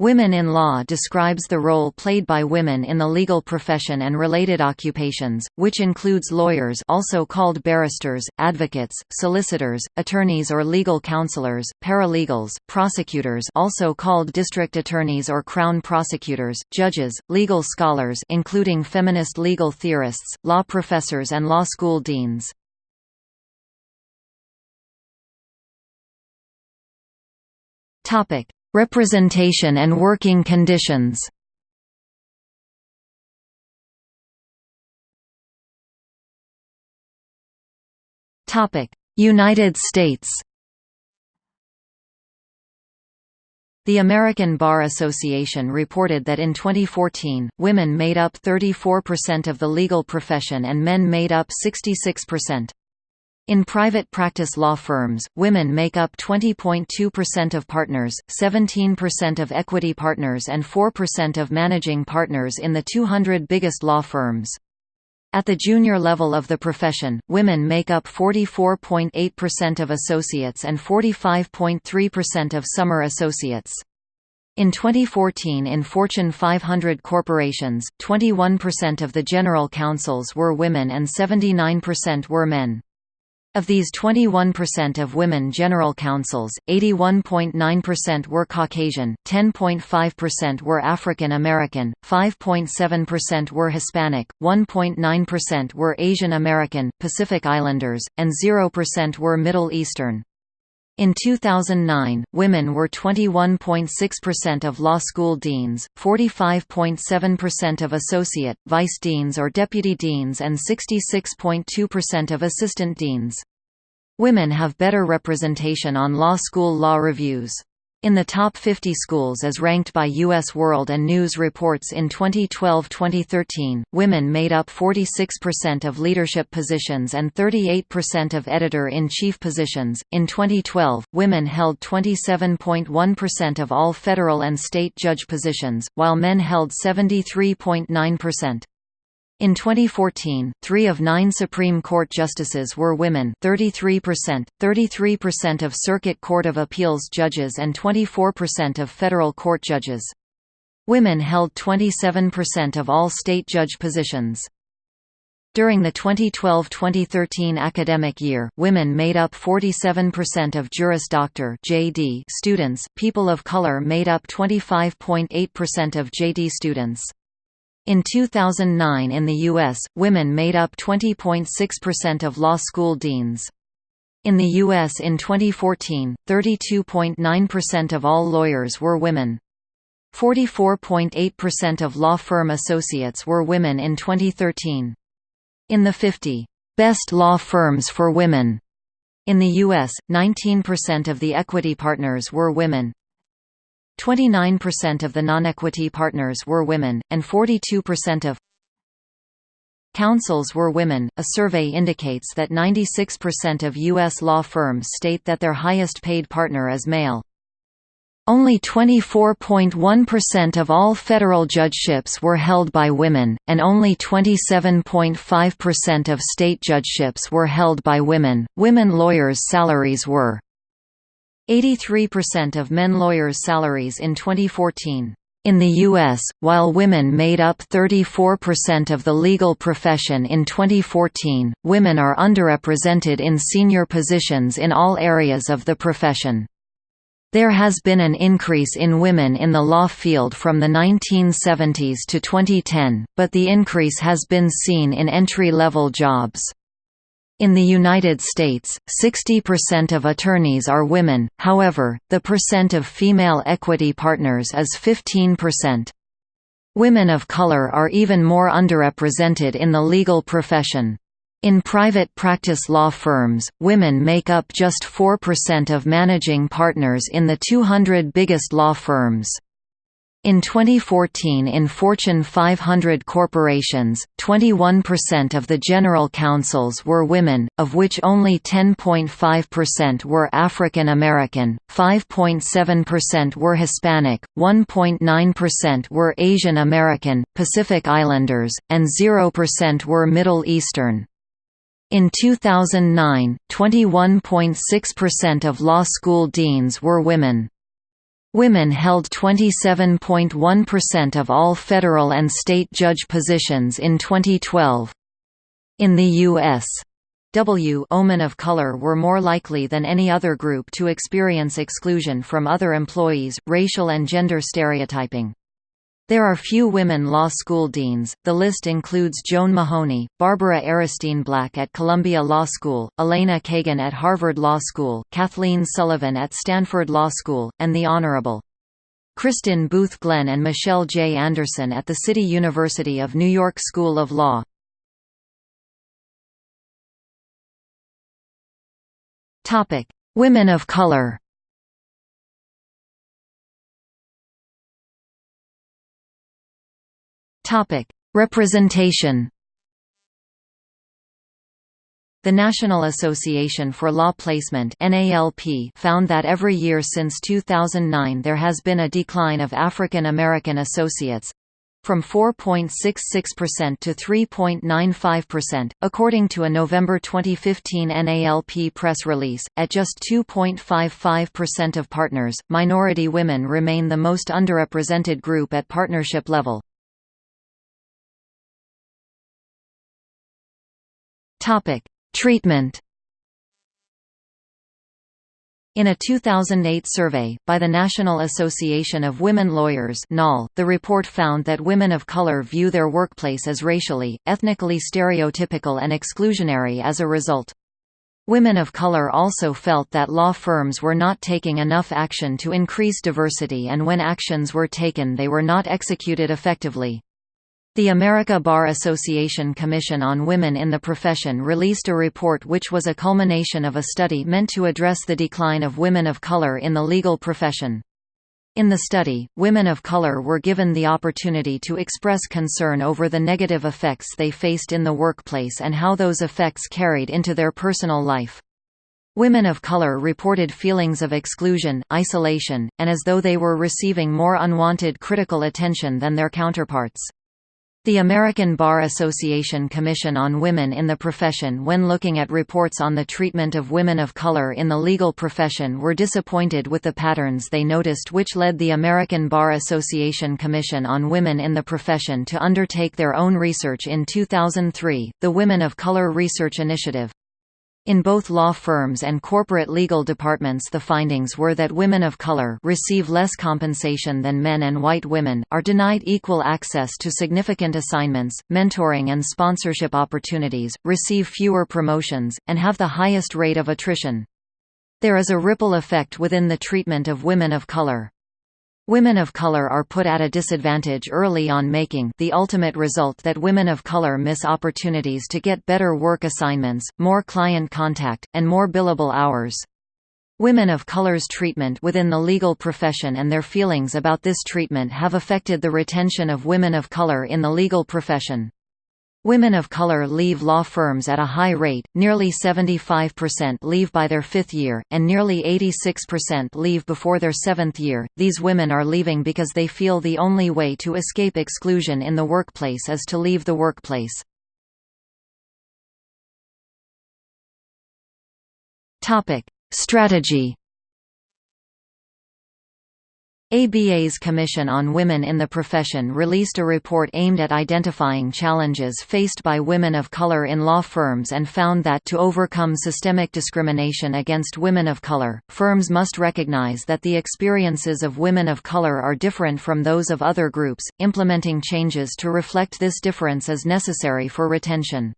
Women in Law describes the role played by women in the legal profession and related occupations, which includes lawyers also called barristers, advocates, solicitors, attorneys or legal counselors, paralegals, prosecutors also called district attorneys or crown prosecutors, judges, legal scholars including feminist legal theorists, law professors and law school deans. Topic: Representation and working conditions United States The American Bar Association reported that in 2014, women made up 34% of the legal profession and men made up 66%. In private practice law firms, women make up 20.2% of partners, 17% of equity partners and 4% of managing partners in the 200 biggest law firms. At the junior level of the profession, women make up 44.8% of associates and 45.3% of summer associates. In 2014 in Fortune 500 corporations, 21% of the general counsels were women and 79% were men. Of these 21% of women general counsels, 81.9% were Caucasian, 10.5% were African American, 5.7% were Hispanic, 1.9% were Asian American, Pacific Islanders, and 0% were Middle Eastern. In 2009, women were 21.6% of law school deans, 45.7% of associate, vice deans or deputy deans and 66.2% of assistant deans. Women have better representation on law school law reviews. In the top 50 schools as ranked by U.S. World and News reports in 2012-2013, women made up 46% of leadership positions and 38% of editor-in-chief positions. In 2012, women held 27.1% of all federal and state judge positions, while men held 73.9%. In 2014, three of nine Supreme Court justices were women 33%, 33% of Circuit Court of Appeals judges and 24% of federal court judges. Women held 27% of all state judge positions. During the 2012-2013 academic year, women made up 47% of Juris Doctor (JD) students. People of color made up 25.8% of JD students. In 2009 in the U.S., women made up 20.6% of law school deans. In the U.S. in 2014, 32.9% of all lawyers were women. 44.8% of law firm associates were women in 2013. In the 50 best law firms for women in the U.S., 19% of the equity partners were women, 29% of the non-equity partners were women, and 42% of counsels were women. A survey indicates that 96% of U.S. law firms state that their highest paid partner is male. Only 24.1% of all federal judgeships were held by women, and only 27.5% of state judgeships were held by women. Women lawyers' salaries were 83% of men lawyers' salaries in 2014. In the U.S., while women made up 34% of the legal profession in 2014, women are underrepresented in senior positions in all areas of the profession. There has been an increase in women in the law field from the 1970s to 2010, but the increase has been seen in entry-level jobs. In the United States, 60% of attorneys are women, however, the percent of female equity partners is 15%. Women of color are even more underrepresented in the legal profession. In private practice law firms, women make up just 4% of managing partners in the 200 biggest law firms. In 2014 in Fortune 500 corporations, 21% of the general counsels were women, of which only 10.5% were African American, 5.7% were Hispanic, 1.9% were Asian American, Pacific Islanders, and 0% were Middle Eastern. In 2009, 21.6% of law school deans were women. Women held 27.1% of all federal and state judge positions in 2012. In the U.S. W women of color were more likely than any other group to experience exclusion from other employees, racial and gender stereotyping. There are few women law school deans. The list includes Joan Mahoney, Barbara Aronstein Black at Columbia Law School, Elena Kagan at Harvard Law School, Kathleen Sullivan at Stanford Law School, and the Honorable Kristin Booth Glenn and Michelle J. Anderson at the City University of New York School of Law. Women of color Representation the National Association for Law Placement (NALP) found that every year since 2009 there has been a decline of African American associates, from 4.66% to 3.95%, according to a November 2015 NALP press release. At just 2.55% of partners, minority women remain the most underrepresented group at partnership level. Topic: Treatment in a 2008 survey, by the National Association of Women Lawyers the report found that women of color view their workplace as racially, ethnically stereotypical and exclusionary as a result. Women of color also felt that law firms were not taking enough action to increase diversity and when actions were taken they were not executed effectively. The America Bar Association Commission on Women in the Profession released a report which was a culmination of a study meant to address the decline of women of color in the legal profession. In the study, women of color were given the opportunity to express concern over the negative effects they faced in the workplace and how those effects carried into their personal life. Women of color reported feelings of exclusion, isolation, and as though they were receiving more unwanted critical attention than their counterparts. The American Bar Association Commission on Women in the Profession when looking at reports on the treatment of women of color in the legal profession were disappointed with the patterns they noticed which led the American Bar Association Commission on Women in the Profession to undertake their own research in 2003, the Women of Color Research Initiative. In both law firms and corporate legal departments the findings were that women of color receive less compensation than men and white women, are denied equal access to significant assignments, mentoring and sponsorship opportunities, receive fewer promotions, and have the highest rate of attrition. There is a ripple effect within the treatment of women of color. Women of color are put at a disadvantage early on making the ultimate result that women of color miss opportunities to get better work assignments, more client contact, and more billable hours. Women of color's treatment within the legal profession and their feelings about this treatment have affected the retention of women of color in the legal profession. Women of color leave law firms at a high rate, nearly 75% leave by their fifth year, and nearly 86% leave before their seventh year. These women are leaving because they feel the only way to escape exclusion in the workplace is to leave the workplace. Strategy ABA's Commission on Women in the Profession released a report aimed at identifying challenges faced by women of color in law firms and found that to overcome systemic discrimination against women of color, firms must recognize that the experiences of women of color are different from those of other groups. Implementing changes to reflect this difference is necessary for retention.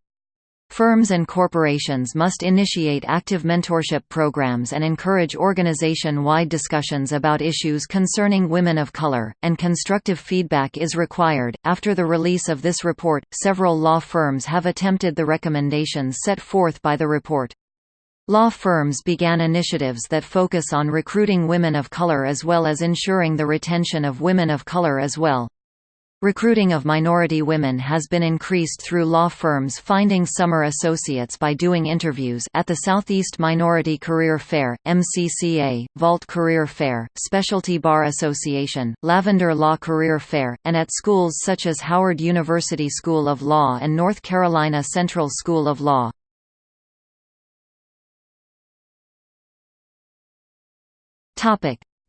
Firms and corporations must initiate active mentorship programs and encourage organization-wide discussions about issues concerning women of color, and constructive feedback is required. After the release of this report, several law firms have attempted the recommendations set forth by the report. Law firms began initiatives that focus on recruiting women of color as well as ensuring the retention of women of color as well. Recruiting of minority women has been increased through law firms finding summer associates by doing interviews at the Southeast Minority Career Fair, MCCA, Vault Career Fair, Specialty Bar Association, Lavender Law Career Fair, and at schools such as Howard University School of Law and North Carolina Central School of Law.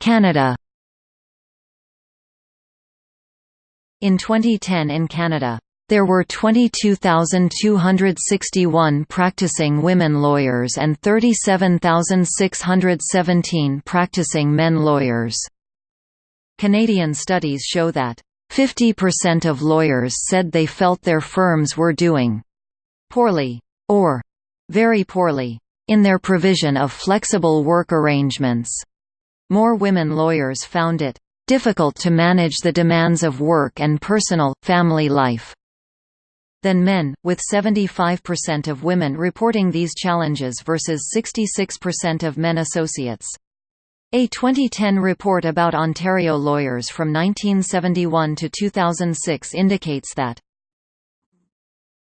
Canada In 2010 in Canada, there were 22,261 practicing women lawyers and 37,617 practicing men lawyers. Canadian studies show that 50% of lawyers said they felt their firms were doing poorly or very poorly in their provision of flexible work arrangements. More women lawyers found it difficult to manage the demands of work and personal, family life than men, with 75% of women reporting these challenges versus 66% of men associates. A 2010 report about Ontario lawyers from 1971 to 2006 indicates that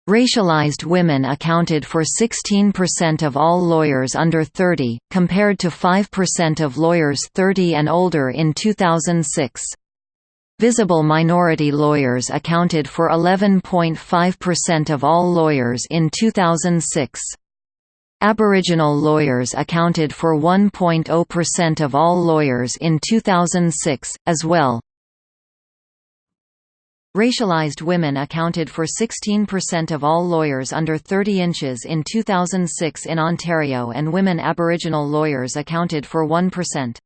Racialized women accounted for 16% of all lawyers under 30, compared to 5% of lawyers 30 and older in 2006. Visible minority lawyers accounted for 11.5% of all lawyers in 2006. Aboriginal lawyers accounted for 1.0% of all lawyers in 2006, as well. Racialized women accounted for 16% of all lawyers under 30 inches in 2006 in Ontario and women Aboriginal lawyers accounted for 1%.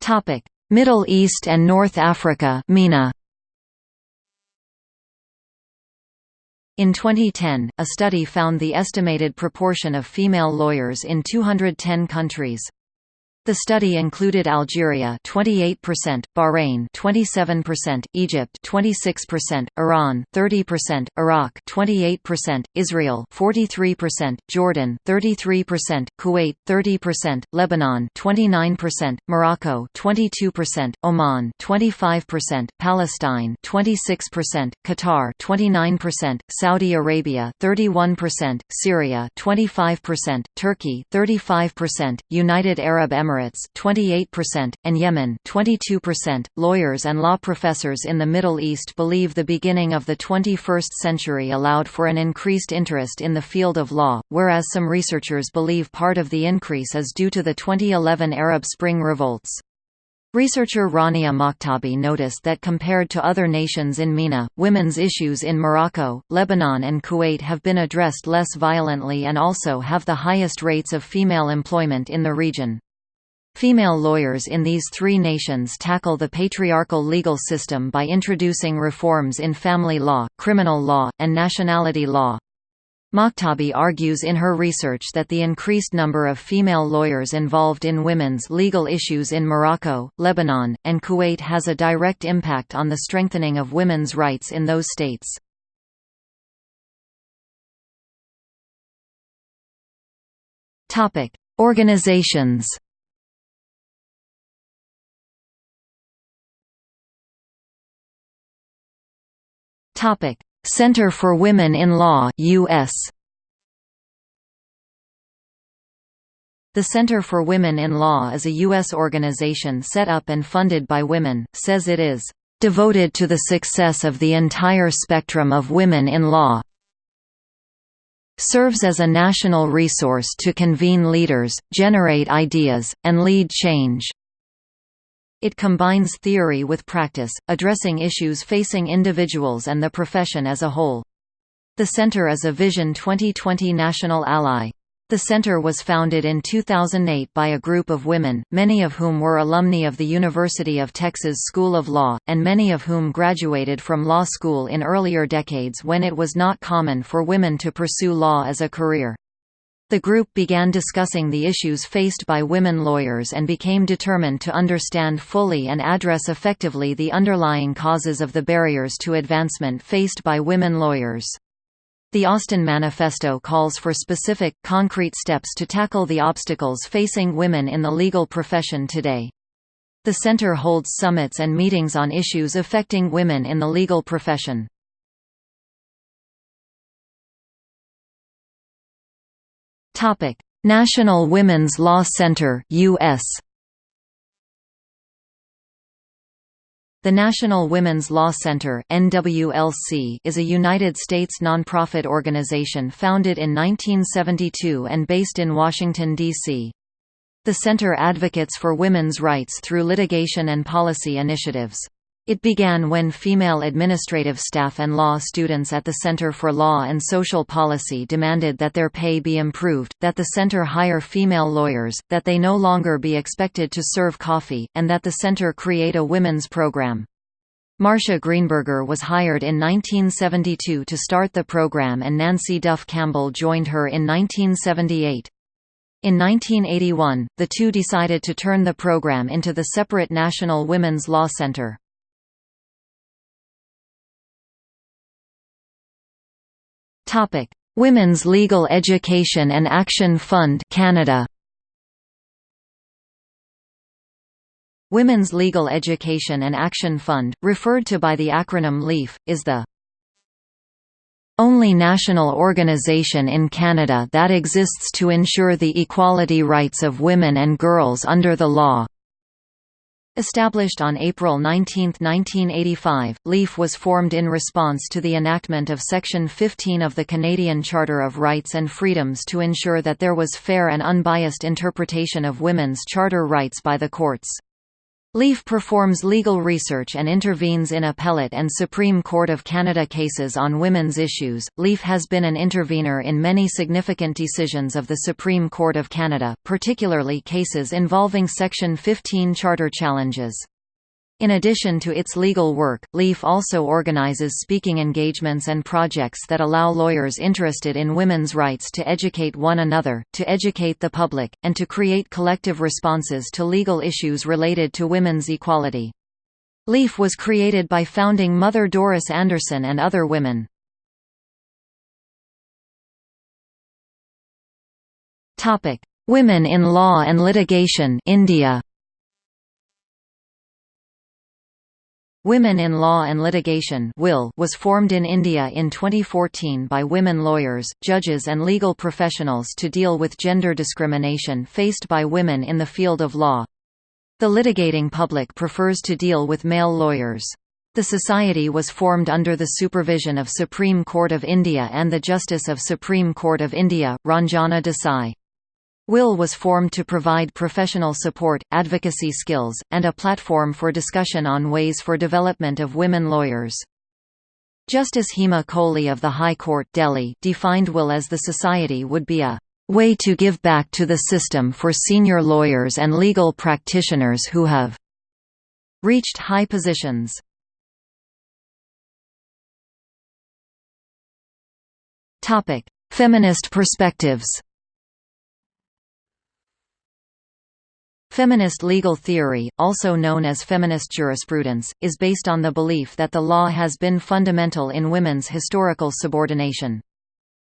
Topic: Middle East and North Africa (MENA). In 2010, a study found the estimated proportion of female lawyers in 210 countries. The study included Algeria 28%, Bahrain 27%, Egypt 26%, Iran 30%, Iraq 28%, Israel 43%, Jordan 33%, Kuwait 30%, Lebanon 29%, Morocco 22%, Oman 25%, Palestine 26%, Qatar 29%, Saudi Arabia 31%, Syria 25%, Turkey 35%, United Arab Emirates Emirates 28%, and Yemen 22%. .Lawyers and law professors in the Middle East believe the beginning of the 21st century allowed for an increased interest in the field of law, whereas some researchers believe part of the increase is due to the 2011 Arab Spring revolts. Researcher Rania Maktabi noticed that compared to other nations in MENA, women's issues in Morocco, Lebanon and Kuwait have been addressed less violently and also have the highest rates of female employment in the region. Female lawyers in these three nations tackle the patriarchal legal system by introducing reforms in family law, criminal law, and nationality law. Maktabi argues in her research that the increased number of female lawyers involved in women's legal issues in Morocco, Lebanon, and Kuwait has a direct impact on the strengthening of women's rights in those states. Organizations Topic: Center for Women in Law US. The Center for Women in Law is a U.S. organization set up and funded by women, says it is devoted to the success of the entire spectrum of women in law serves as a national resource to convene leaders, generate ideas, and lead change. It combines theory with practice, addressing issues facing individuals and the profession as a whole. The Center is a Vision 2020 national ally. The center was founded in 2008 by a group of women, many of whom were alumni of the University of Texas School of Law, and many of whom graduated from law school in earlier decades when it was not common for women to pursue law as a career. The group began discussing the issues faced by women lawyers and became determined to understand fully and address effectively the underlying causes of the barriers to advancement faced by women lawyers. The Austin Manifesto calls for specific, concrete steps to tackle the obstacles facing women in the legal profession today. The center holds summits and meetings on issues affecting women in the legal profession. Topic: National Women's Law Center (US). The National Women's Law Center (NWLC) is a United States nonprofit organization founded in 1972 and based in Washington D.C. The center advocates for women's rights through litigation and policy initiatives. It began when female administrative staff and law students at the Center for Law and Social Policy demanded that their pay be improved, that the center hire female lawyers, that they no longer be expected to serve coffee, and that the center create a women's program. Marcia Greenberger was hired in 1972 to start the program and Nancy Duff Campbell joined her in 1978. In 1981, the two decided to turn the program into the separate National Women's Law Center. Topic: Women's Legal Education and Action Fund Canada. Women's Legal Education and Action Fund, referred to by the acronym LEAF, is the only national organization in Canada that exists to ensure the equality rights of women and girls under the law. Established on April 19, 1985, LEAF was formed in response to the enactment of Section 15 of the Canadian Charter of Rights and Freedoms to ensure that there was fair and unbiased interpretation of women's charter rights by the courts. LEAF performs legal research and intervenes in appellate and Supreme Court of Canada cases on women's issues. LEAF has been an intervener in many significant decisions of the Supreme Court of Canada, particularly cases involving Section 15 charter challenges. In addition to its legal work, LEAF also organizes speaking engagements and projects that allow lawyers interested in women's rights to educate one another, to educate the public, and to create collective responses to legal issues related to women's equality. LEAF was created by founding mother Doris Anderson and other women. Women in law and litigation India Women in Law and Litigation was formed in India in 2014 by women lawyers, judges and legal professionals to deal with gender discrimination faced by women in the field of law. The litigating public prefers to deal with male lawyers. The society was formed under the supervision of Supreme Court of India and the Justice of Supreme Court of India, Ranjana Desai. WIL was formed to provide professional support, advocacy skills, and a platform for discussion on ways for development of women lawyers. Justice Hema Kohli of the High Court Delhi defined WILL as the society would be a way to give back to the system for senior lawyers and legal practitioners who have reached high positions. Feminist perspectives Feminist legal theory, also known as feminist jurisprudence, is based on the belief that the law has been fundamental in women's historical subordination.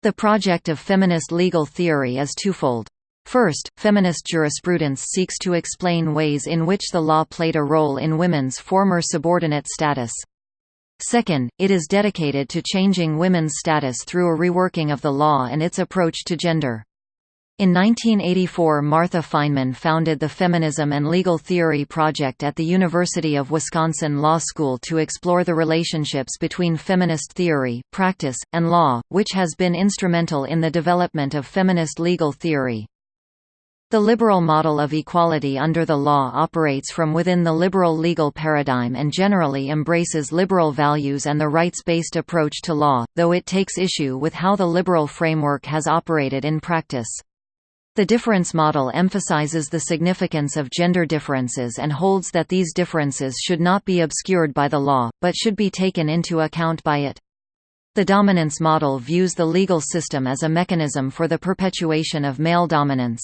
The project of feminist legal theory is twofold. First, feminist jurisprudence seeks to explain ways in which the law played a role in women's former subordinate status. Second, it is dedicated to changing women's status through a reworking of the law and its approach to gender. In 1984 Martha Fineman founded the Feminism and Legal Theory Project at the University of Wisconsin Law School to explore the relationships between feminist theory, practice, and law, which has been instrumental in the development of feminist legal theory. The liberal model of equality under the law operates from within the liberal legal paradigm and generally embraces liberal values and the rights-based approach to law, though it takes issue with how the liberal framework has operated in practice. The difference model emphasizes the significance of gender differences and holds that these differences should not be obscured by the law, but should be taken into account by it. The dominance model views the legal system as a mechanism for the perpetuation of male dominance.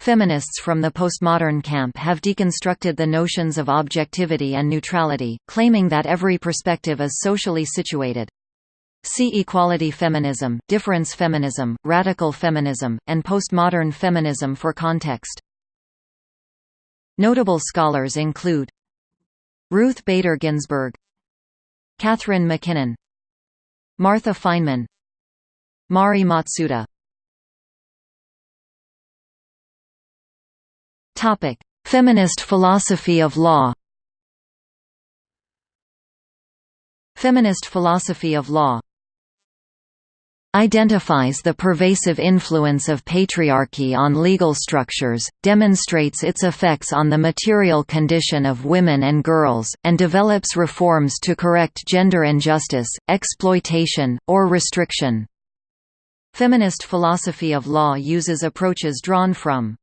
Feminists from the postmodern camp have deconstructed the notions of objectivity and neutrality, claiming that every perspective is socially situated. See equality feminism, difference feminism, radical feminism, and postmodern feminism for context. Notable scholars include Ruth Bader Ginsburg Catharine MacKinnon Martha Fineman Mari Matsuda. Topic: Feminist philosophy of law. Feminist philosophy of law identifies the pervasive influence of patriarchy on legal structures, demonstrates its effects on the material condition of women and girls, and develops reforms to correct gender injustice, exploitation, or restriction. Feminist philosophy of law uses approaches drawn from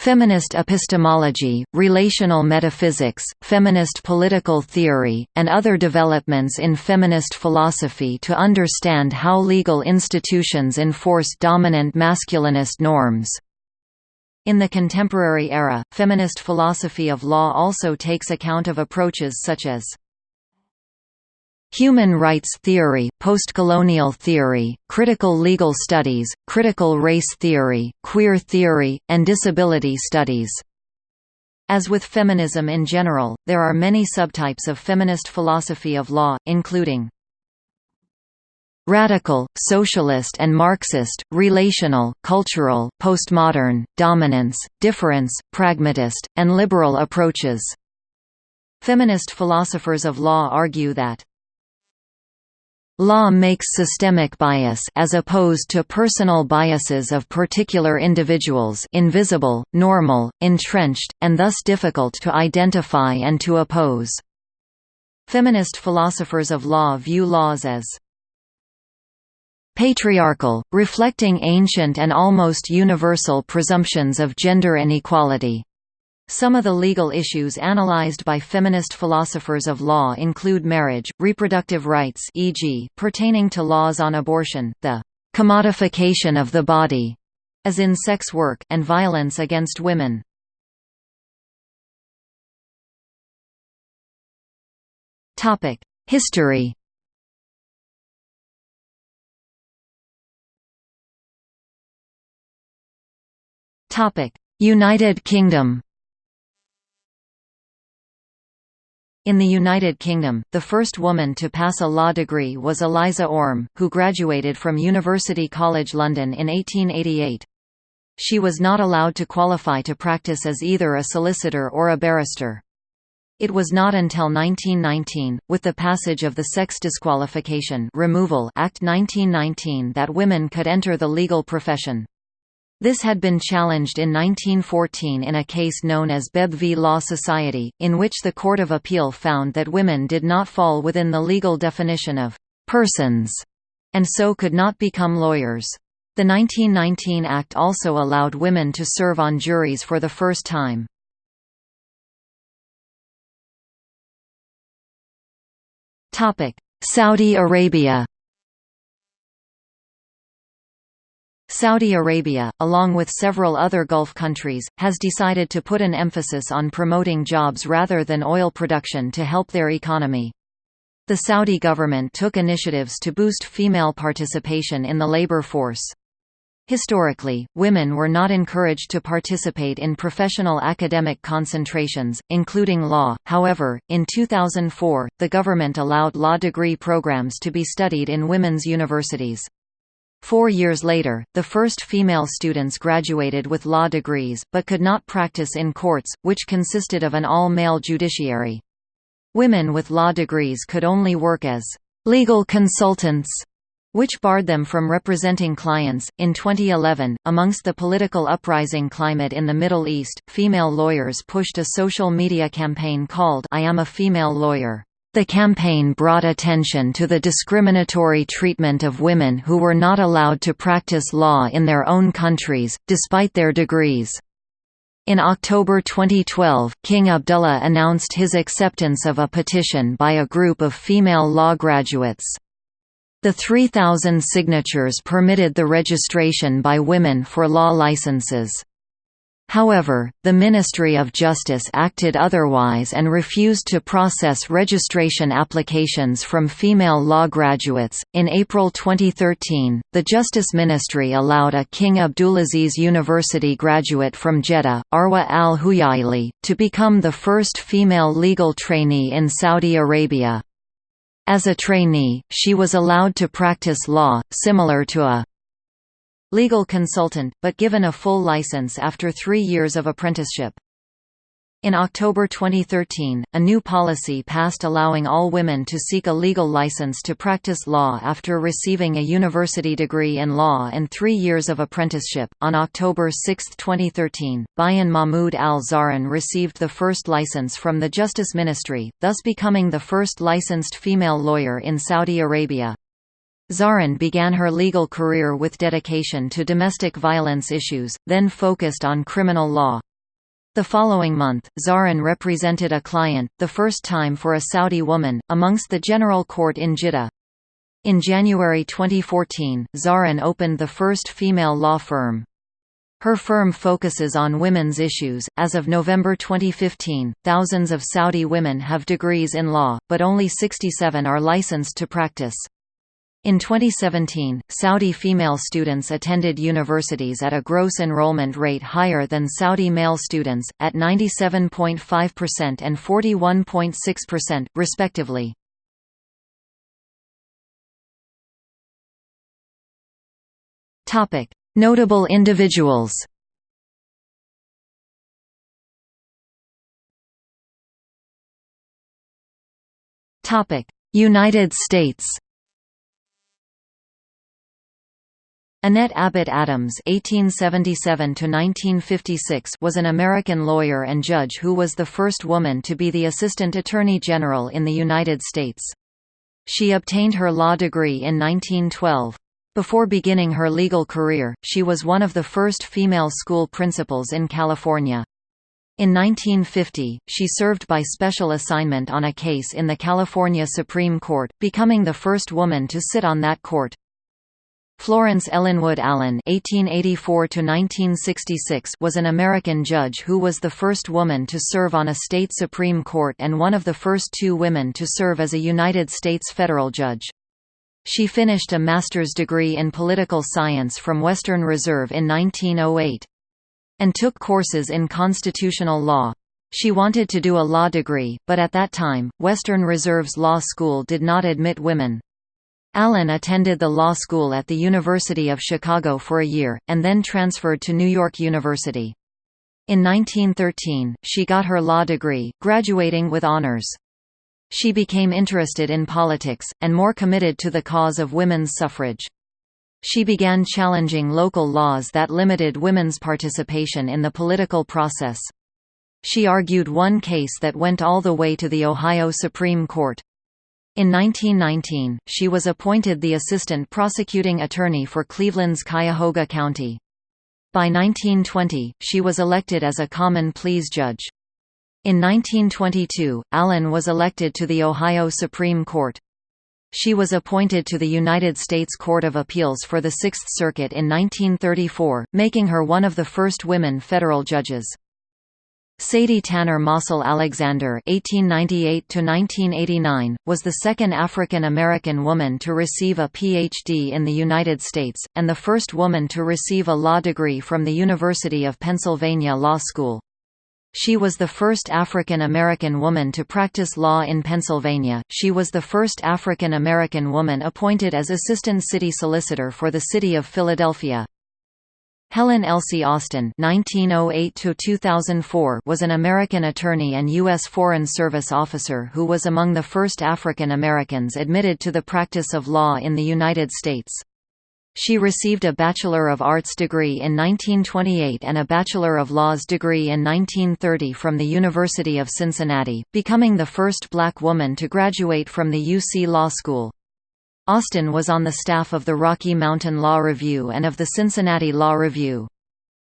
Feminist epistemology, relational metaphysics, feminist political theory, and other developments in feminist philosophy to understand how legal institutions enforce dominant masculinist norms. In the contemporary era, feminist philosophy of law also takes account of approaches such as Human rights theory, postcolonial theory, critical legal studies, critical race theory, queer theory, and disability studies. As with feminism in general, there are many subtypes of feminist philosophy of law, including radical, socialist and Marxist, relational, cultural, postmodern, dominance, difference, pragmatist, and liberal approaches. Feminist philosophers of law argue that Law makes systemic bias as opposed to personal biases of particular individuals invisible, normal, entrenched, and thus difficult to identify and to oppose. Feminist philosophers of law view laws as patriarchal, reflecting ancient and almost universal presumptions of gender inequality. Some of the legal issues analyzed by feminist philosophers of law include marriage, reproductive rights e.g., pertaining to laws on abortion, the «commodification of the body» as in sex work, and violence against women. History United Kingdom In the United Kingdom, the first woman to pass a law degree was Eliza Orme, who graduated from University College London in 1888. She was not allowed to qualify to practice as either a solicitor or a barrister. It was not until 1919, with the passage of the Sex Disqualification Removal Act 1919 that women could enter the legal profession. This had been challenged in 1914 in a case known as Bebb v Law Society, in which the Court of Appeal found that women did not fall within the legal definition of «persons» and so could not become lawyers. The 1919 Act also allowed women to serve on juries for the first time. Saudi Arabia Saudi Arabia, along with several other Gulf countries, has decided to put an emphasis on promoting jobs rather than oil production to help their economy. The Saudi government took initiatives to boost female participation in the labor force. Historically, women were not encouraged to participate in professional academic concentrations, including law. However, in 2004, the government allowed law degree programs to be studied in women's universities. Four years later, the first female students graduated with law degrees, but could not practice in courts, which consisted of an all-male judiciary. Women with law degrees could only work as legal consultants, which barred them from representing clients. In 2011, amongst the political uprising climate in the Middle East, female lawyers pushed a social media campaign called I Am a Female Lawyer. The campaign brought attention to the discriminatory treatment of women who were not allowed to practice law in their own countries, despite their degrees. In October 2012, King Abdullah announced his acceptance of a petition by a group of female law graduates. The 3,000 signatures permitted the registration by women for law licenses. However, the Ministry of Justice acted otherwise and refused to process registration applications from female law graduates. In April 2013, the Justice Ministry allowed a King Abdulaziz University graduate from Jeddah, Arwa al Huyaili, to become the first female legal trainee in Saudi Arabia. As a trainee, she was allowed to practice law, similar to a legal consultant, but given a full license after three years of apprenticeship. In October 2013, a new policy passed allowing all women to seek a legal license to practice law after receiving a university degree in law and three years of apprenticeship. On October 6, 2013, Bayan Mahmoud al Zahran received the first license from the Justice Ministry, thus becoming the first licensed female lawyer in Saudi Arabia. Zahran began her legal career with dedication to domestic violence issues, then focused on criminal law. The following month, Zahran represented a client, the first time for a Saudi woman, amongst the General Court in Jeddah. In January 2014, Zahran opened the first female law firm. Her firm focuses on women's issues. As of November 2015, thousands of Saudi women have degrees in law, but only 67 are licensed to practice. In 2017, Saudi female students attended universities at a gross enrollment rate higher than Saudi male students, at 97.5% and 41.6%, respectively. Notable individuals United States Annette Abbott Adams (1877–1956) was an American lawyer and judge who was the first woman to be the Assistant Attorney General in the United States. She obtained her law degree in 1912. Before beginning her legal career, she was one of the first female school principals in California. In 1950, she served by special assignment on a case in the California Supreme Court, becoming the first woman to sit on that court. Florence Ellenwood Allen (1884–1966) was an American judge who was the first woman to serve on a state supreme court and one of the first two women to serve as a United States federal judge. She finished a master's degree in political science from Western Reserve in 1908, and took courses in constitutional law. She wanted to do a law degree, but at that time, Western Reserve's law school did not admit women. Allen attended the law school at the University of Chicago for a year, and then transferred to New York University. In 1913, she got her law degree, graduating with honors. She became interested in politics, and more committed to the cause of women's suffrage. She began challenging local laws that limited women's participation in the political process. She argued one case that went all the way to the Ohio Supreme Court. In 1919, she was appointed the assistant prosecuting attorney for Cleveland's Cuyahoga County. By 1920, she was elected as a common pleas judge. In 1922, Allen was elected to the Ohio Supreme Court. She was appointed to the United States Court of Appeals for the Sixth Circuit in 1934, making her one of the first women federal judges. Sadie Tanner Mossell Alexander (1898–1989) was the second African American woman to receive a Ph.D. in the United States, and the first woman to receive a law degree from the University of Pennsylvania Law School. She was the first African American woman to practice law in Pennsylvania. She was the first African American woman appointed as Assistant City Solicitor for the City of Philadelphia. Helen Elsie Austin (1908–2004) was an American attorney and U.S. Foreign Service officer who was among the first African Americans admitted to the practice of law in the United States. She received a Bachelor of Arts degree in 1928 and a Bachelor of Laws degree in 1930 from the University of Cincinnati, becoming the first black woman to graduate from the UC Law School. Austin was on the staff of the Rocky Mountain Law Review and of the Cincinnati Law Review.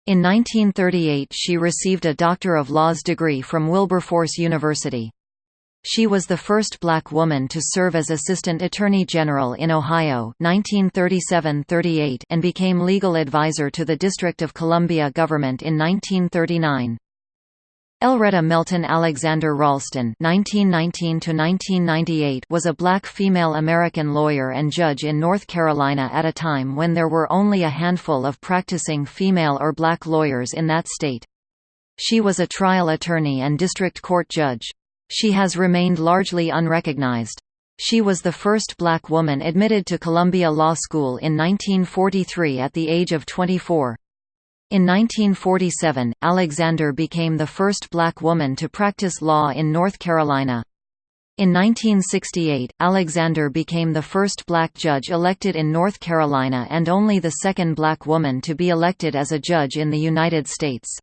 In 1938 she received a Doctor of Laws degree from Wilberforce University. She was the first black woman to serve as Assistant Attorney General in Ohio 1937–38 and became legal advisor to the District of Columbia government in 1939. Elreta Melton Alexander Ralston (1919–1998) was a black female American lawyer and judge in North Carolina at a time when there were only a handful of practicing female or black lawyers in that state. She was a trial attorney and district court judge. She has remained largely unrecognized. She was the first black woman admitted to Columbia Law School in 1943 at the age of 24. In 1947, Alexander became the first black woman to practice law in North Carolina. In 1968, Alexander became the first black judge elected in North Carolina and only the second black woman to be elected as a judge in the United States.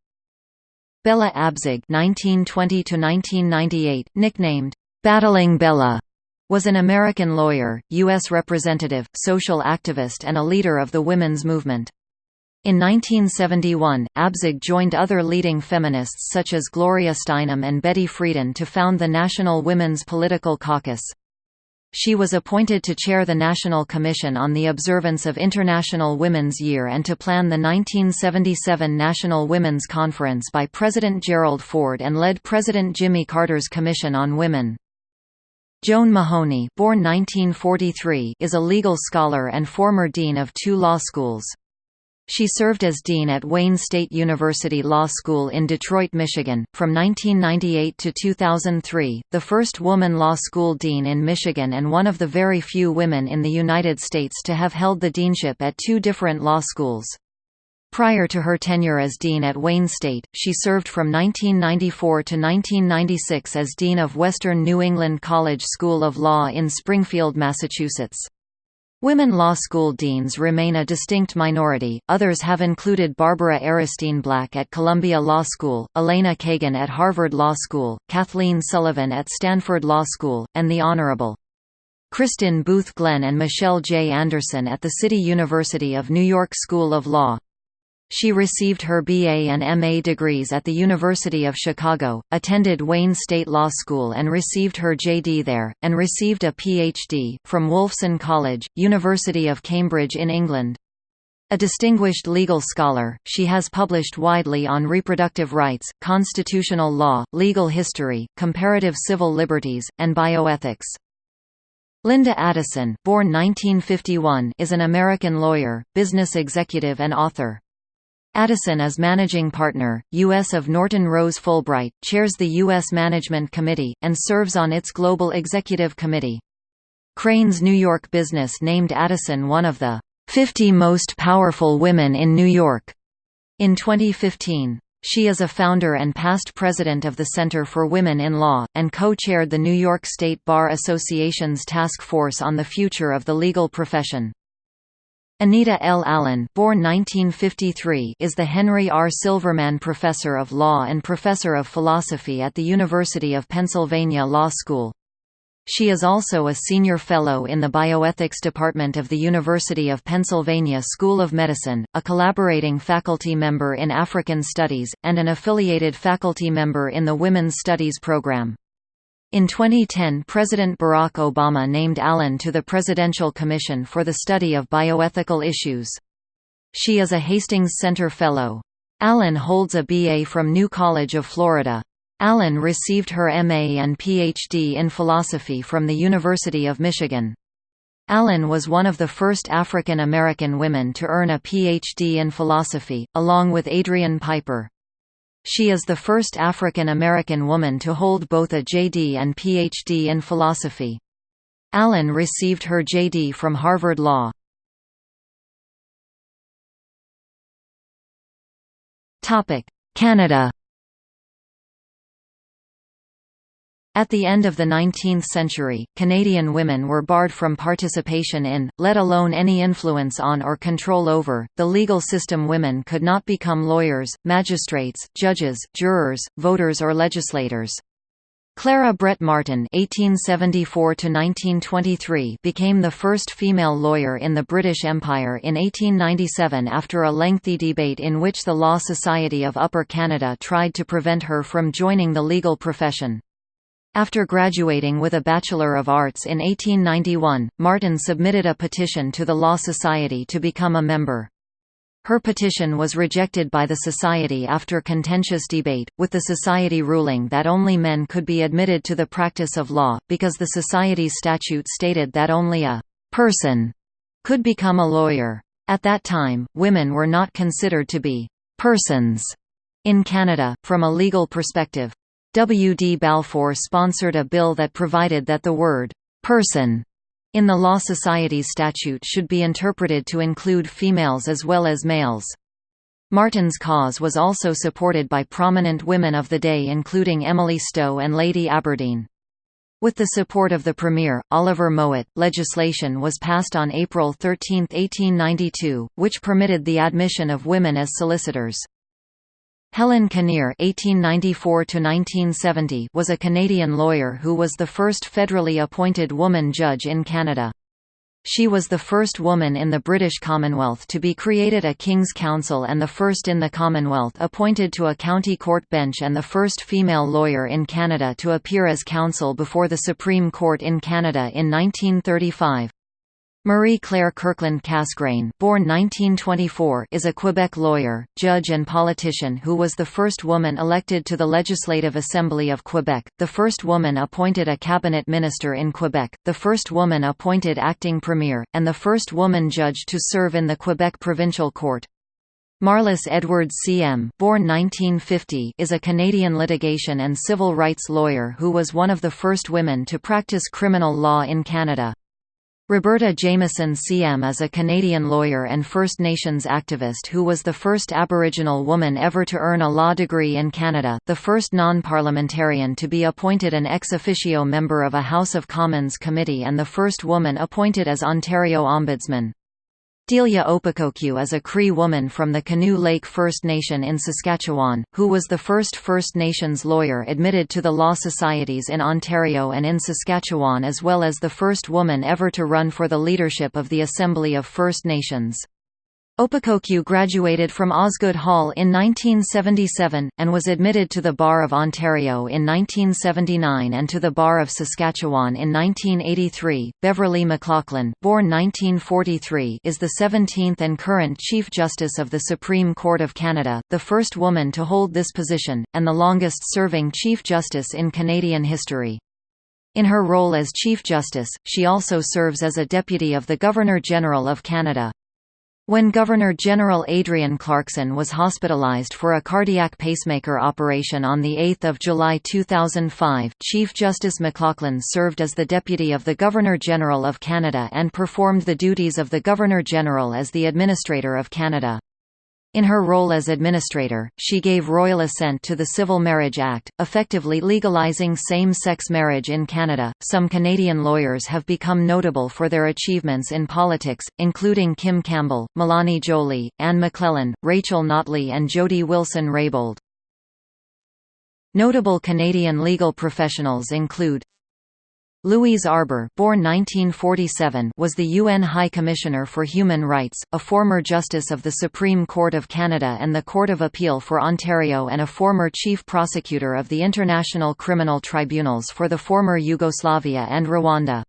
Bella Abzug (1920–1998), nicknamed "Battling Bella," was an American lawyer, U.S. representative, social activist, and a leader of the women's movement. In 1971, Abzug joined other leading feminists such as Gloria Steinem and Betty Friedan to found the National Women's Political Caucus. She was appointed to chair the National Commission on the Observance of International Women's Year and to plan the 1977 National Women's Conference by President Gerald Ford and led President Jimmy Carter's Commission on Women. Joan Mahoney born 1943, is a legal scholar and former dean of two law schools. She served as dean at Wayne State University Law School in Detroit, Michigan, from 1998 to 2003, the first woman law school dean in Michigan and one of the very few women in the United States to have held the deanship at two different law schools. Prior to her tenure as dean at Wayne State, she served from 1994 to 1996 as dean of Western New England College School of Law in Springfield, Massachusetts. Women law school deans remain a distinct minority, others have included Barbara Aronstein Black at Columbia Law School, Elena Kagan at Harvard Law School, Kathleen Sullivan at Stanford Law School, and the Honorable. Kristin Booth Glenn and Michelle J. Anderson at the City University of New York School of Law. She received her BA and MA degrees at the University of Chicago, attended Wayne State Law School and received her JD there, and received a PhD, from Wolfson College, University of Cambridge in England. A distinguished legal scholar, she has published widely on reproductive rights, constitutional law, legal history, comparative civil liberties, and bioethics. Linda Addison born 1951, is an American lawyer, business executive and author. Addison as managing partner, U.S. of Norton Rose Fulbright, chairs the U.S. Management Committee, and serves on its Global Executive Committee. Crain's New York Business named Addison one of the 50 most powerful women in New York in 2015. She is a founder and past president of the Center for Women in Law, and co-chaired the New York State Bar Association's Task Force on the Future of the Legal Profession. Anita L. Allen born 1953, is the Henry R. Silverman Professor of Law and Professor of Philosophy at the University of Pennsylvania Law School. She is also a Senior Fellow in the Bioethics Department of the University of Pennsylvania School of Medicine, a collaborating faculty member in African Studies, and an affiliated faculty member in the Women's Studies program. In 2010 President Barack Obama named Allen to the Presidential Commission for the Study of Bioethical Issues. She is a Hastings Center Fellow. Allen holds a BA from New College of Florida. Allen received her MA and PhD in philosophy from the University of Michigan. Allen was one of the first African American women to earn a PhD in philosophy, along with Adrian Piper. She is the first African American woman to hold both a JD and PhD in philosophy. Allen received her JD from Harvard Law. Canada At the end of the 19th century, Canadian women were barred from participation in, let alone any influence on or control over, the legal system women could not become lawyers, magistrates, judges, jurors, voters or legislators. Clara Brett Martin (1874–1923) became the first female lawyer in the British Empire in 1897 after a lengthy debate in which the Law Society of Upper Canada tried to prevent her from joining the legal profession. After graduating with a Bachelor of Arts in 1891, Martin submitted a petition to the Law Society to become a member. Her petition was rejected by the Society after contentious debate, with the Society ruling that only men could be admitted to the practice of law, because the Society's statute stated that only a «person» could become a lawyer. At that time, women were not considered to be «persons» in Canada, from a legal perspective. W. D. Balfour sponsored a bill that provided that the word «person» in the Law Society's statute should be interpreted to include females as well as males. Martin's cause was also supported by prominent women of the day including Emily Stowe and Lady Aberdeen. With the support of the Premier, Oliver Mowat, legislation was passed on April 13, 1892, which permitted the admission of women as solicitors. Helen Kinnear (1894–1970) was a Canadian lawyer who was the first federally appointed woman judge in Canada. She was the first woman in the British Commonwealth to be created a King's Counsel and the first in the Commonwealth appointed to a county court bench and the first female lawyer in Canada to appear as counsel before the Supreme Court in Canada in 1935. Marie-Claire Kirkland Casgrain born 1924, is a Quebec lawyer, judge and politician who was the first woman elected to the Legislative Assembly of Quebec, the first woman appointed a cabinet minister in Quebec, the first woman appointed acting premier, and the first woman judge to serve in the Quebec Provincial Court. Marlys Edwardh CM born 1950, is a Canadian litigation and civil rights lawyer who was one of the first women to practice criminal law in Canada. Roberta Jamieson CM is a Canadian lawyer and First Nations activist who was the first Aboriginal woman ever to earn a law degree in Canada, the first non-parliamentarian to be appointed an ex officio member of a House of Commons committee and the first woman appointed as Ontario Ombudsman. Delia Opekokew is a Cree woman from the Canoe Lake First Nation in Saskatchewan, who was the first First Nations lawyer admitted to the law societies in Ontario and in Saskatchewan as well as the first woman ever to run for the leadership of the Assembly of First Nations. Opekokew graduated from Osgoode Hall in 1977, and was admitted to the Bar of Ontario in 1979 and to the Bar of Saskatchewan in 1983. Beverley McLachlin, born 1943, is the 17th and current Chief Justice of the Supreme Court of Canada, the first woman to hold this position, and the longest-serving Chief Justice in Canadian history. In her role as Chief Justice, she also serves as a Deputy of the Governor-General of Canada. When Governor-General Adrienne Clarkson was hospitalized for a cardiac pacemaker operation on 8 July 2005, Chief Justice McLachlin served as the Deputy of the Governor-General of Canada and performed the duties of the Governor-General as the Administrator of Canada. In her role as administrator, she gave royal assent to the Civil Marriage Act, effectively legalizing same-sex marriage in Canada. Some Canadian lawyers have become notable for their achievements in politics, including Kim Campbell, Mélanie Joly, Anne McLellan, Rachel Notley and Jody Wilson-Raybould. Notable Canadian legal professionals include Louise Arbour born 1947, was the UN High Commissioner for Human Rights, a former Justice of the Supreme Court of Canada and the Court of Appeal for Ontario and a former Chief Prosecutor of the International Criminal Tribunals for the former Yugoslavia and Rwanda.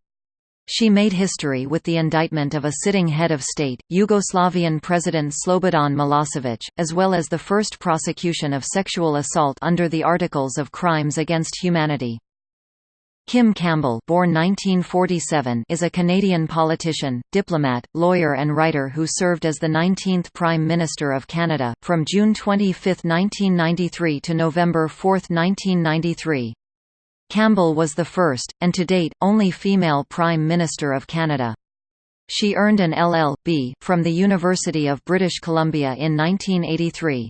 She made history with the indictment of a sitting head of state, Yugoslavian President Slobodan Milosevic, as well as the first prosecution of sexual assault under the Articles of Crimes Against Humanity. Kim Campbell born 1947, is a Canadian politician, diplomat, lawyer and writer who served as the 19th Prime Minister of Canada, from June 25, 1993 to November 4, 1993. Campbell was the first, and to date, only female Prime Minister of Canada. She earned an LL.B. from the University of British Columbia in 1983.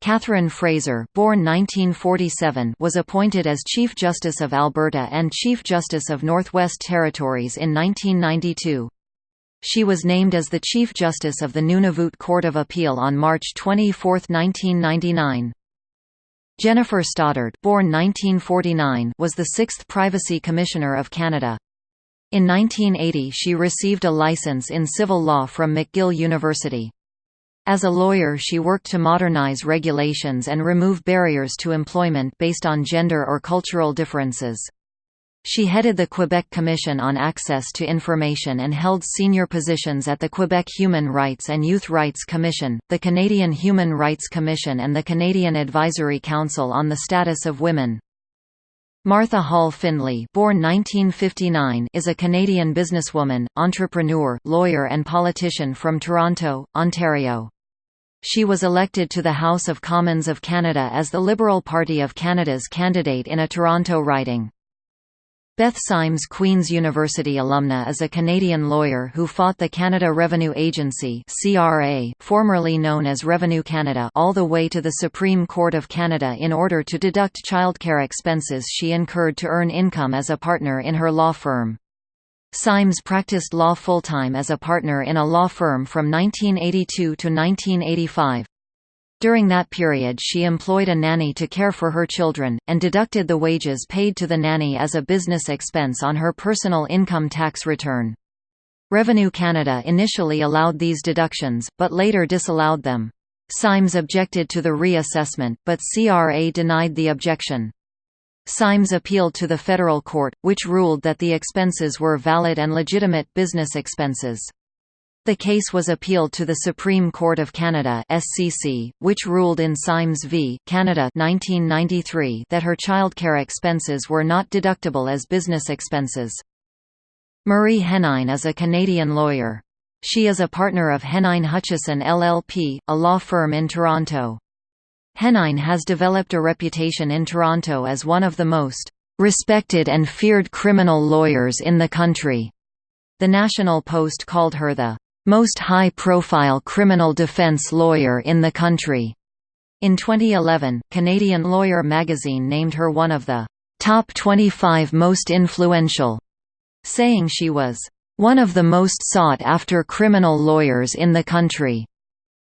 Catherine Fraser born 1947, was appointed as Chief Justice of Alberta and Chief Justice of Northwest Territories in 1992. She was named as the Chief Justice of the Nunavut Court of Appeal on March 24, 1999. Jennifer Stoddard born 1949, was the sixth Privacy Commissioner of Canada. In 1980 she received a license in civil law from McGill University. As a lawyer she worked to modernize regulations and remove barriers to employment based on gender or cultural differences. She headed the Quebec Commission on Access to Information and held senior positions at the Quebec Human Rights and Youth Rights Commission, the Canadian Human Rights Commission and the Canadian Advisory Council on the Status of Women. Martha Hall Findlay born 1959, is a Canadian businesswoman, entrepreneur, lawyer and politician from Toronto, Ontario. She was elected to the House of Commons of Canada as the Liberal Party of Canada's candidate in a Toronto riding. Beth Symes Queen's University alumna is a Canadian lawyer who fought the Canada Revenue Agency CRA, formerly known as Revenue Canada all the way to the Supreme Court of Canada in order to deduct childcare expenses she incurred to earn income as a partner in her law firm. Symes practiced law full-time as a partner in a law firm from 1982 to 1985. During that period she employed a nanny to care for her children, and deducted the wages paid to the nanny as a business expense on her personal income tax return. Revenue Canada initially allowed these deductions, but later disallowed them. Symes objected to the reassessment, but CRA denied the objection. Symes appealed to the federal court, which ruled that the expenses were valid and legitimate business expenses. The case was appealed to the Supreme Court of Canada (SCC), which ruled in Symes v. Canada 1993 that her childcare expenses were not deductible as business expenses. Marie Henein is a Canadian lawyer. She is a partner of Henein Hutchison LLP, a law firm in Toronto. Henein has developed a reputation in Toronto as one of the most respected and feared criminal lawyers in the country. The National Post called her the most high-profile criminal defense lawyer in the country. In 2011, Canadian Lawyer magazine named her one of the top 25 most influential, saying she was one of the most sought-after criminal lawyers in the country,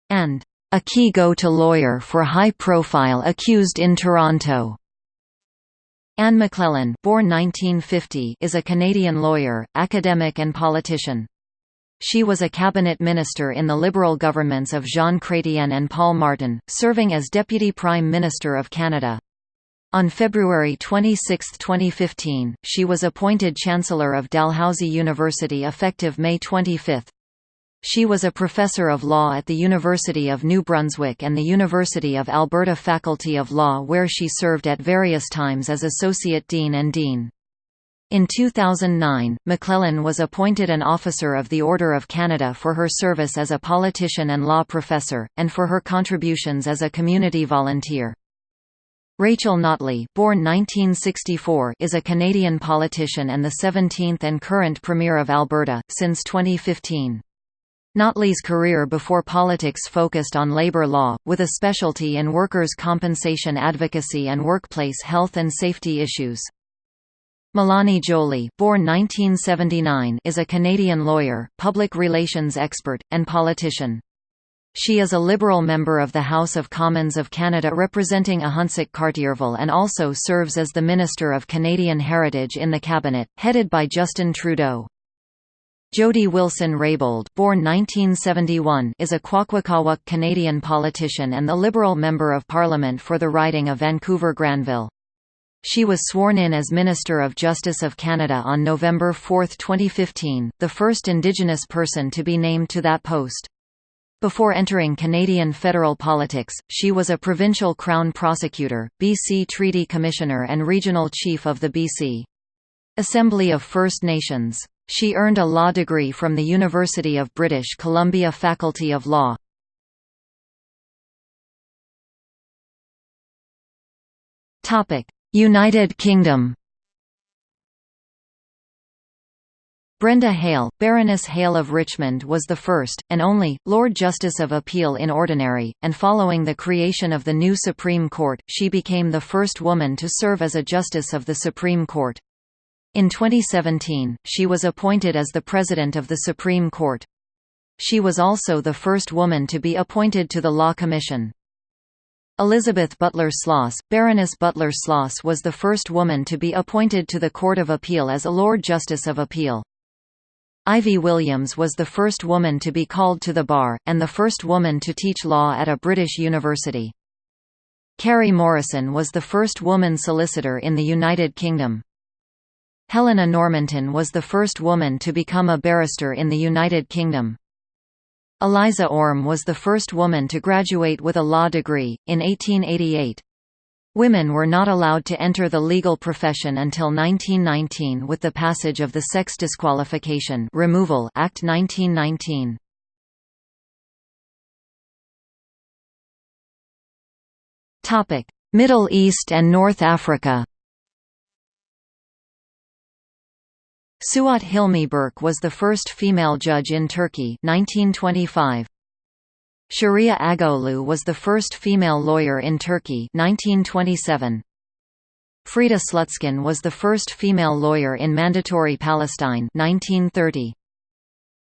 and a key go-to lawyer for high-profile accused in Toronto. Anne McLellan born 1950, is a Canadian lawyer, academic and politician. She was a cabinet minister in the Liberal governments of Jean Chrétien and Paul Martin, serving as Deputy Prime Minister of Canada. On February 26, 2015, she was appointed Chancellor of Dalhousie University effective May 25. She was a professor of law at the University of New Brunswick and the University of Alberta Faculty of Law where she served at various times as Associate Dean and Dean. In 2009, McLellan was appointed an Officer of the Order of Canada for her service as a politician and law professor, and for her contributions as a community volunteer. Rachel Notley born 1964, is a Canadian politician and the 17th and current Premier of Alberta, since 2015. Notley's career before politics focused on labour law, with a specialty in workers' compensation advocacy and workplace health and safety issues. Mélanie Joly born 1979, is a Canadian lawyer, public relations expert, and politician. She is a Liberal member of the House of Commons of Canada representing Ahuntsic Cartierville and also serves as the Minister of Canadian Heritage in the Cabinet, headed by Justin Trudeau. Jody Wilson-Raybould born 1971, is a Kwakwaka'wakw Canadian politician and the Liberal Member of Parliament for the riding of Vancouver-Granville. She was sworn in as Minister of Justice of Canada on November 4, 2015, the first Indigenous person to be named to that post. Before entering Canadian federal politics, she was a provincial Crown Prosecutor, BC Treaty Commissioner and Regional Chief of the BC Assembly of First Nations. She earned a law degree from the University of British Columbia Faculty of Law. United Kingdom Brenda Hale, Baroness Hale of Richmond was the first, and only, Lord Justice of Appeal in Ordinary, and following the creation of the new Supreme Court, she became the first woman to serve as a Justice of the Supreme Court. In 2017, she was appointed as the President of the Supreme Court. She was also the first woman to be appointed to the Law Commission. Elizabeth Butler Sloss, Baroness Butler Sloss was the first woman to be appointed to the Court of Appeal as a Lord Justice of Appeal. Ivy Williams was the first woman to be called to the bar, and the first woman to teach law at a British university. Carrie Morrison was the first woman solicitor in the United Kingdom. Helena Normanton was the first woman to become a barrister in the United Kingdom. Eliza Orme was the first woman to graduate with a law degree, in 1888. Women were not allowed to enter the legal profession until 1919 with the passage of the Sex Disqualification Removal Act 1919. Middle East and North Africa Suat Hilmi Berk was the first female judge in Turkey 1925. Sharia Agolu was the first female lawyer in Turkey 1927. Frida Slutskin was the first female lawyer in Mandatory Palestine 1930.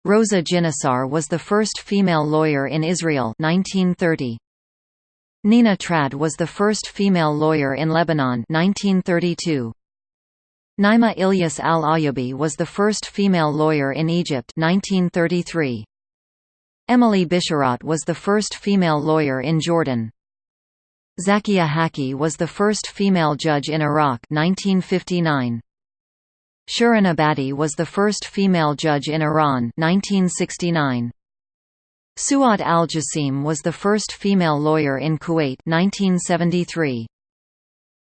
Rosa Ginossar was the first female lawyer in Israel 1930. Nina Trad was the first female lawyer in Lebanon 1932. Naima Ilyas al-Ayyubi was the first female lawyer in Egypt 1933. Emily Bisharat was the first female lawyer in Jordan. Zakia Hakki was the first female judge in Iraq 1959. Shirin Ebadi was the first female judge in Iran 1969. Suat al-Jasim was the first female lawyer in Kuwait 1973.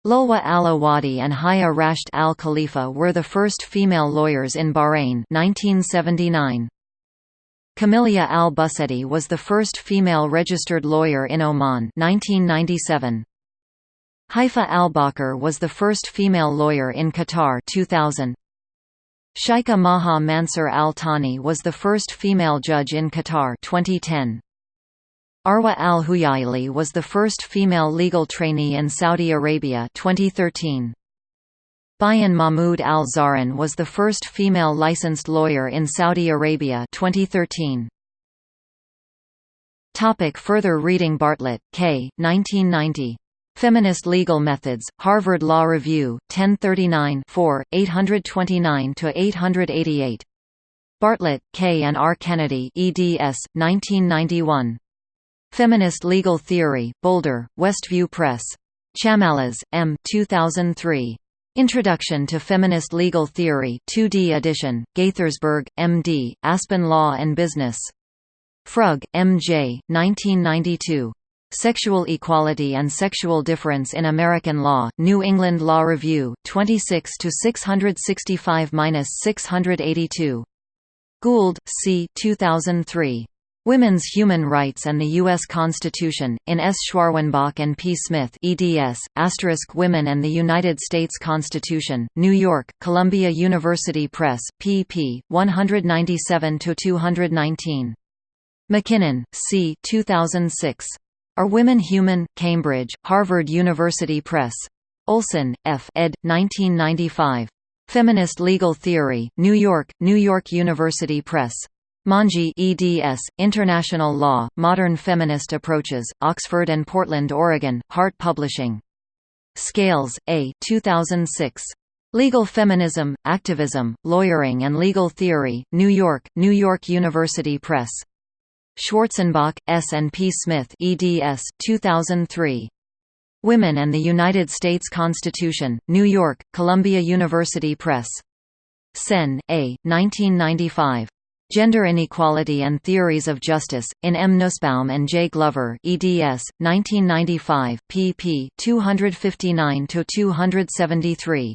Lulwa al-Awadi and Haya Rasht al-Khalifa were the first female lawyers in Bahrain 1979. Kamilia al-Busedi was the first female registered lawyer in Oman 1997. Haifa al-Bakr was the first female lawyer in Qatar 2000. Shaikha Maha Mansur al-Thani was the first female judge in Qatar 2010. Arwa al-Huyaili was the first female legal trainee in Saudi Arabia 2013. Bayan Mahmoud al-Zahran was the first female licensed lawyer in Saudi Arabia 2013. Topic further reading Bartlett, K. 1990. Feminist Legal Methods, Harvard Law Review, 1039 829–888. Bartlett, K. and R. Kennedy eds. 1991. Feminist Legal Theory, Boulder, Westview Press. Chamallas, M. 2003. Introduction to Feminist Legal Theory 2D edition, Gaithersburg, M.D., Aspen Law and Business. Frug, M.J., 1992. Sexual Equality and Sexual Difference in American Law, New England Law Review, 26 665–682. Gould, C. 2003. Women's Human Rights and the U.S. Constitution, in S. Schwarzenbach and P. Smith eds, Women and the United States Constitution, New York, Columbia University Press, pp. 197–219. MacKinnon, C. 2006. Are Women Human? Cambridge, Harvard University Press. Olsen, F. ed. 1995. Feminist Legal Theory, New York, New York University Press. Monge eds, International Law, Modern Feminist Approaches, Oxford and Portland, Oregon, Hart Publishing. Scales, A. 2006. Legal Feminism, Activism, Lawyering and Legal Theory, New York, New York University Press. Schwarzenbach, S. and P. Smith eds. 2003. Women and the United States Constitution, New York, Columbia University Press. Sen, A. 1995. Gender Inequality and Theories of Justice, in M. Nussbaum and J. Glover eds. 1995, pp. 259–273.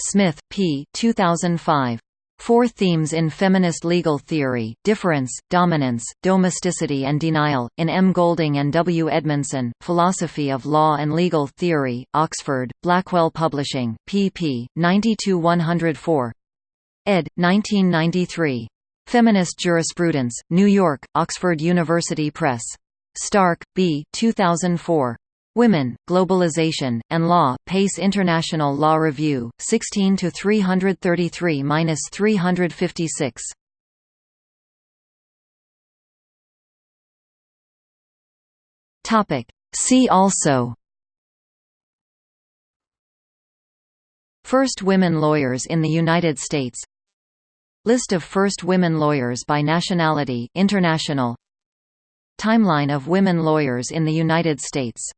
Smith, P. 2005. Four Themes in Feminist Legal Theory, Difference, Dominance, Domesticity and Denial, in M. Golding and W. Edmondson, Philosophy of Law and Legal Theory, Oxford, Blackwell Publishing, pp. 90–104. ed. 1993. Feminist Jurisprudence, New York, Oxford University Press. Stark, B. 2004. Women, Globalization, and Law, Pace International Law Review, 16 333–356. Topic. See also First women lawyers in the United States List of first women lawyers by nationality international. Timeline of women lawyers in the United States